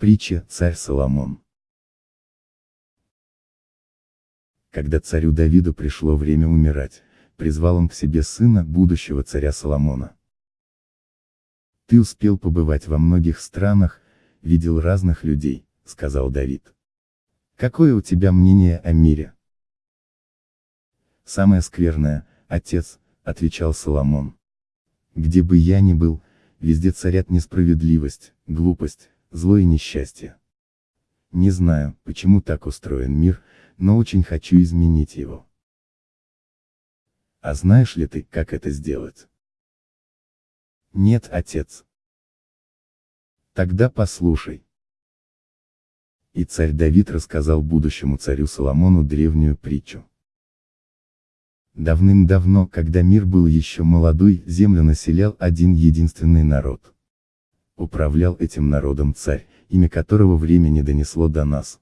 Притча «Царь Соломон». Когда царю Давиду пришло время умирать, призвал он к себе сына будущего царя Соломона. «Ты успел побывать во многих странах, видел разных людей», — сказал Давид. «Какое у тебя мнение о мире?» «Самое скверное, отец», — отвечал Соломон. «Где бы я ни был, везде царят несправедливость, глупость, зло и несчастье. Не знаю, почему так устроен мир, но очень хочу изменить его. А знаешь ли ты, как это сделать? Нет, отец. Тогда послушай. И царь Давид рассказал будущему царю Соломону древнюю притчу. Давным-давно, когда мир был еще молодой, землю населял один единственный народ. Управлял этим народом царь, имя которого время не донесло до нас.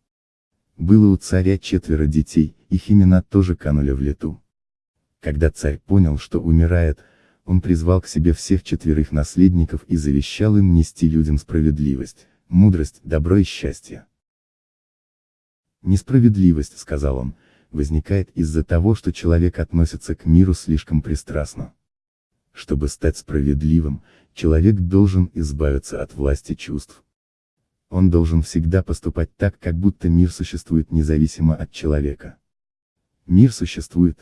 Было у царя четверо детей, их имена тоже канули в лету. Когда царь понял, что умирает, он призвал к себе всех четверых наследников и завещал им нести людям справедливость, мудрость, добро и счастье. Несправедливость, сказал он, возникает из-за того, что человек относится к миру слишком пристрастно. Чтобы стать справедливым, человек должен избавиться от власти чувств. Он должен всегда поступать так, как будто мир существует независимо от человека. Мир существует,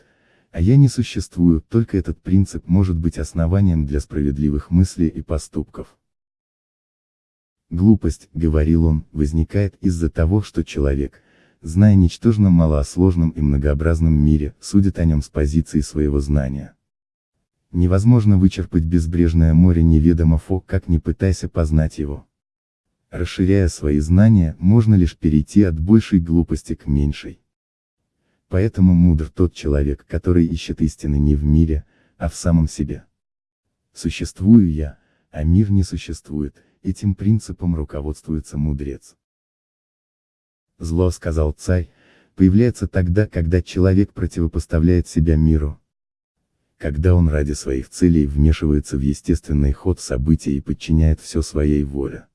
а я не существую, только этот принцип может быть основанием для справедливых мыслей и поступков. Глупость, говорил он, возникает из-за того, что человек, зная ничтожно мало о сложном и многообразном мире, судит о нем с позиции своего знания. Невозможно вычерпать безбрежное море неведомо фо, как не пытайся познать его. Расширяя свои знания, можно лишь перейти от большей глупости к меньшей. Поэтому мудр тот человек, который ищет истины не в мире, а в самом себе. Существую я, а мир не существует, этим принципом руководствуется мудрец. Зло, сказал царь, появляется тогда, когда человек противопоставляет себя миру. Когда он ради своих целей вмешивается в естественный ход событий и подчиняет все своей воле.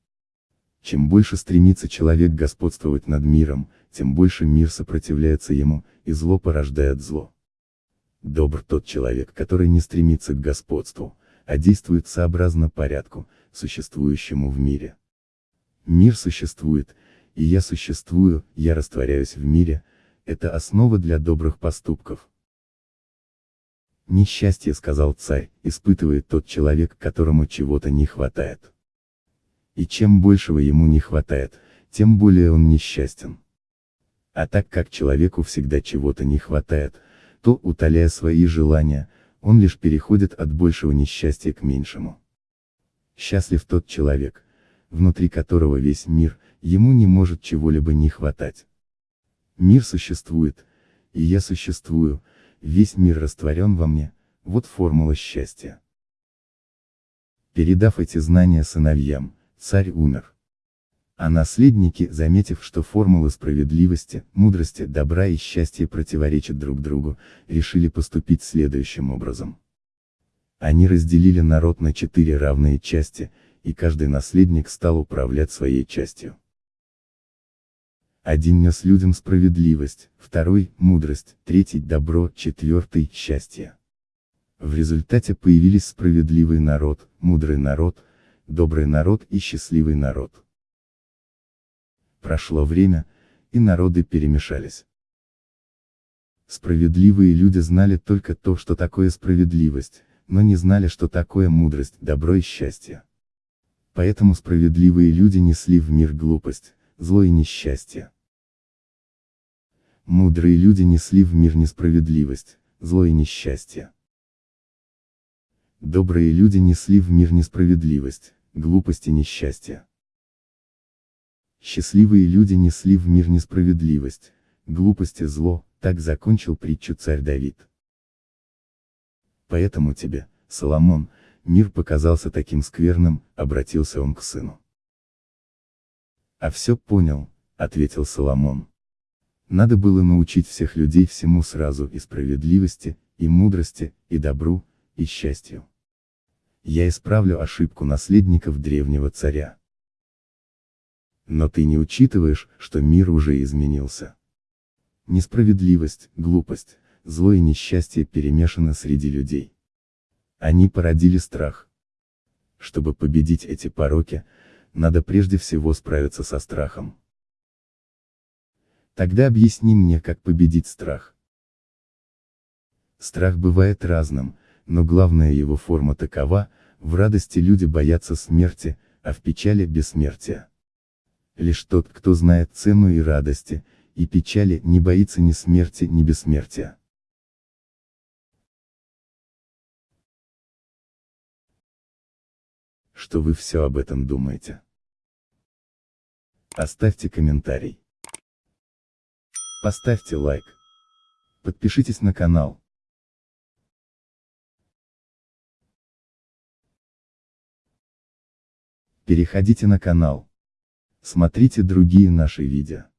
Чем больше стремится человек господствовать над миром, тем больше мир сопротивляется ему, и зло порождает зло. Добр тот человек, который не стремится к господству, а действует сообразно порядку, существующему в мире. Мир существует, и я существую, я растворяюсь в мире, это основа для добрых поступков. Несчастье, сказал царь, испытывает тот человек, которому чего-то не хватает. И чем большего ему не хватает, тем более он несчастен. А так как человеку всегда чего-то не хватает, то, утоляя свои желания, он лишь переходит от большего несчастья к меньшему. Счастлив тот человек, внутри которого весь мир, ему не может чего-либо не хватать. Мир существует, и я существую, весь мир растворен во мне, вот формула счастья. Передав эти знания сыновьям, царь умер. А наследники, заметив, что формулы справедливости, мудрости, добра и счастья противоречат друг другу, решили поступить следующим образом. Они разделили народ на четыре равные части, и каждый наследник стал управлять своей частью. Один нес людям справедливость, второй – мудрость, третий – добро, четвертый – счастье. В результате появились справедливый народ, мудрый народ, добрый народ и счастливый народ. Прошло время, и народы перемешались. Справедливые люди знали только то, что такое справедливость, но не знали, что такое мудрость, добро и счастье. Поэтому справедливые люди несли в мир глупость, зло и несчастье. Мудрые люди несли в мир несправедливость, зло и несчастье. Добрые люди несли в мир несправедливость, глупость и несчастье. Счастливые люди несли в мир несправедливость, глупость и зло, так закончил притчу царь Давид. Поэтому тебе, Соломон, мир показался таким скверным, обратился он к сыну. А все понял, ответил Соломон. Надо было научить всех людей всему сразу и справедливости, и мудрости, и добру, и счастью я исправлю ошибку наследников древнего царя. Но ты не учитываешь, что мир уже изменился. Несправедливость, глупость, зло и несчастье перемешаны среди людей. Они породили страх. Чтобы победить эти пороки, надо прежде всего справиться со страхом. Тогда объясни мне, как победить страх. Страх бывает разным, но главная его форма такова, в радости люди боятся смерти, а в печали – бессмертия. Лишь тот, кто знает цену и радости, и печали, не боится ни смерти, ни бессмертия. Что вы все об этом думаете? Оставьте комментарий. Поставьте лайк. Подпишитесь на канал. Переходите на канал. Смотрите другие наши видео.